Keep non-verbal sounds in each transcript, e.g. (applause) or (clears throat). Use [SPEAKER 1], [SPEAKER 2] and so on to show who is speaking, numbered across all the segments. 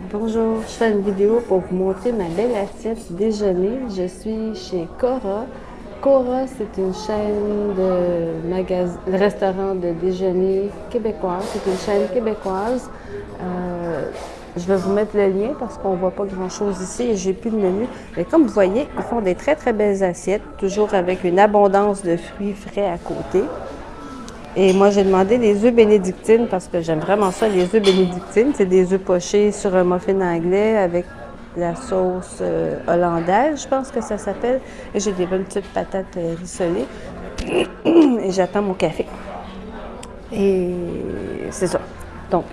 [SPEAKER 1] Bonjour, je fais une vidéo pour vous montrer ma belle assiette déjeuner. Je suis chez Cora. Cora, c'est une chaîne de magasins, restaurant de déjeuner québécoise. C'est une chaîne québécoise. Euh, je vais vous mettre le lien parce qu'on ne voit pas grand-chose ici et j'ai plus de menu. Mais comme vous voyez, ils font des très très belles assiettes, toujours avec une abondance de fruits frais à côté. Et moi, j'ai demandé des œufs bénédictines parce que j'aime vraiment ça, les œufs bénédictines. C'est des œufs pochés sur un muffin anglais avec la sauce euh, hollandaise, je pense que ça s'appelle. Et j'ai des bonnes petites patates euh, rissolées. (clears throat) Et j'attends mon café. Et c'est ça. Donc,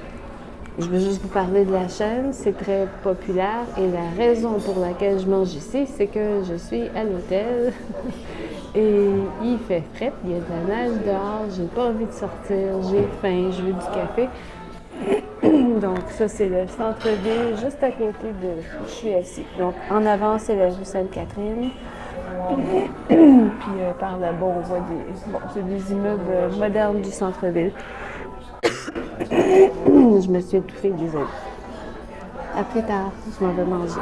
[SPEAKER 1] je veux juste vous parler de la chaîne. C'est très populaire. Et la raison pour laquelle je mange ici, c'est que je suis à l'hôtel. (laughs) Et il fait frais, il y a de la neige dehors, j'ai pas envie de sortir, j'ai faim, je veux du café. (clears throat) Donc ça, c'est le centre-ville, juste à côté de où je suis assis. Donc en avant, c'est la rue Sainte-Catherine. (clears throat) Puis euh, par là-bas, on voit des, bon, des immeubles modernes du centre-ville. (clears throat) je me suis étouffée, désolée. À plus tard, je m'en vais manger.